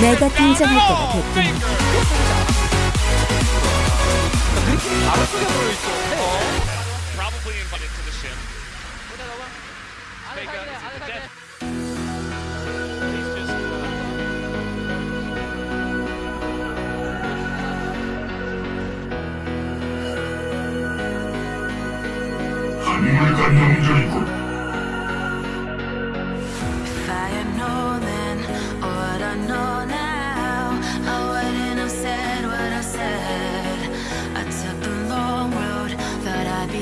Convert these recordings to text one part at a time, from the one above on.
내가 등장할 때가 됐군. 한물 간영절이군.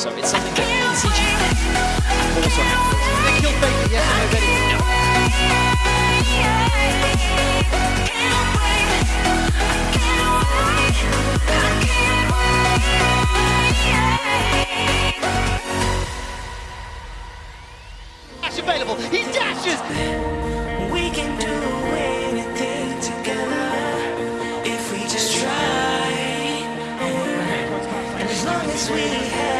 so it's something that you also yes or no, Betty? No. Dash available, he dashes! We can do anything together if we just try. And as long as we have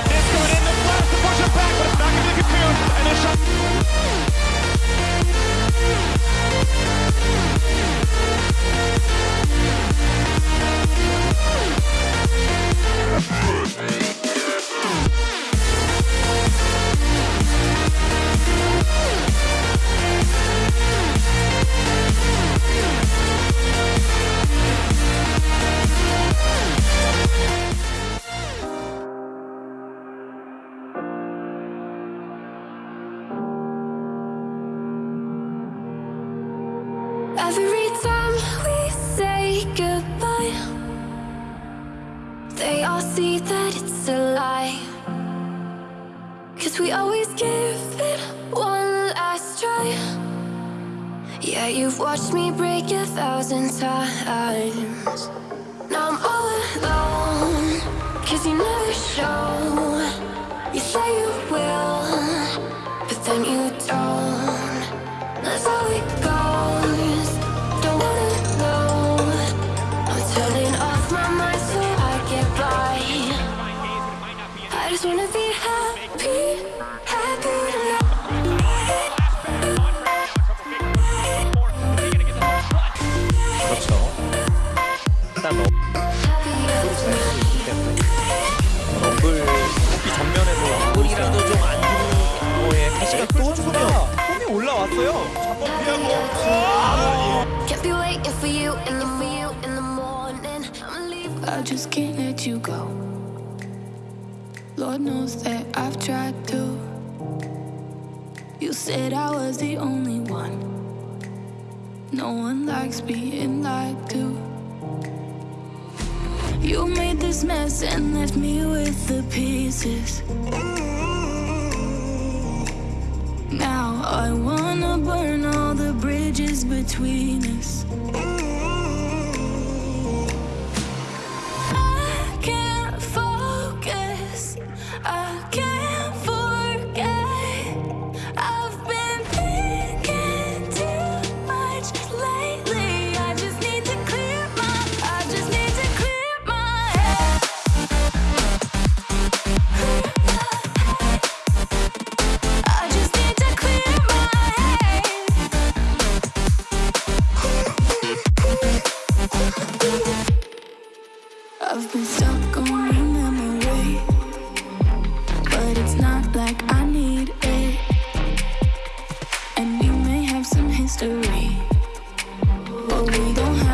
Every time we say goodbye They all see that it's a lie. Cause we always give it one last try. Yeah, you've watched me break a thousand times. Now I'm all alone Cause you never show. You say you will But then you don't. 잠깐 피하고. 아, Can't be waiting for you in the in the morning. I'm leaving. I just can't let you go. Lord knows that I've tried to. You said I was the only one. No one likes being lied to. You made this mess and left me with the pieces. Now I want burn all the bridges between us.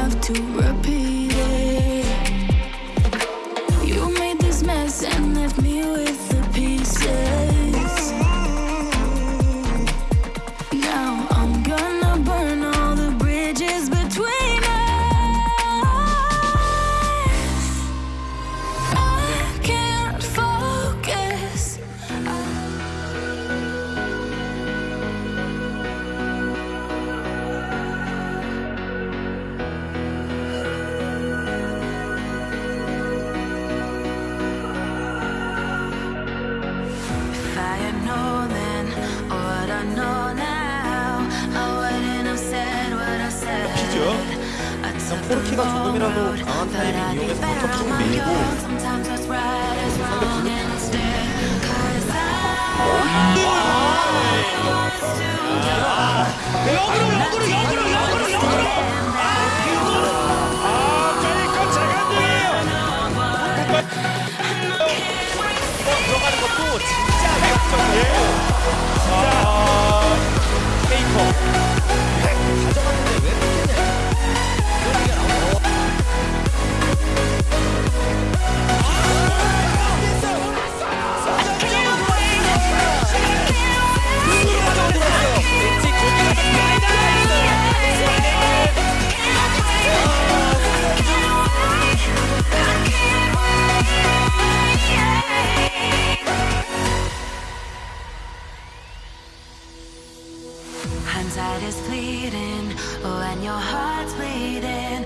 Have to repeat 그냥 포르키가 조금이라도 강한 타이밍 이용해서 포탑 쭉 밀고 상대 분위기 역으로 역으로 역으로 역으로 역으로